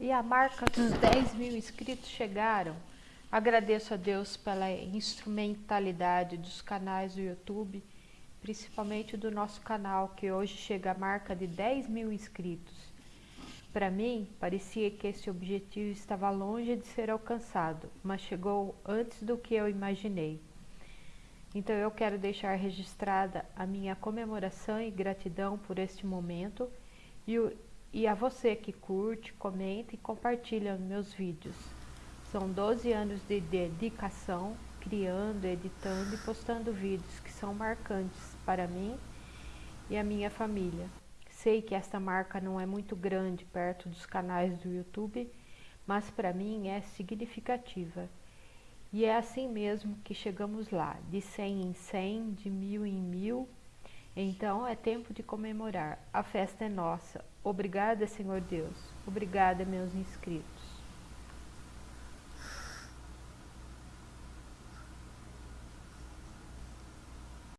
e a marca dos 10 mil inscritos chegaram. Agradeço a Deus pela instrumentalidade dos canais do YouTube, principalmente do nosso canal, que hoje chega à marca de 10 mil inscritos. Para mim, parecia que esse objetivo estava longe de ser alcançado, mas chegou antes do que eu imaginei. Então eu quero deixar registrada a minha comemoração e gratidão por este momento e, o, e a você que curte, comenta e compartilha meus vídeos. São 12 anos de dedicação, criando, editando e postando vídeos que são marcantes para mim e a minha família. Sei que esta marca não é muito grande perto dos canais do YouTube, mas para mim é significativa. E é assim mesmo que chegamos lá, de 100 em 100, de mil em mil. Então é tempo de comemorar. A festa é nossa. Obrigada, Senhor Deus. Obrigada, meus inscritos.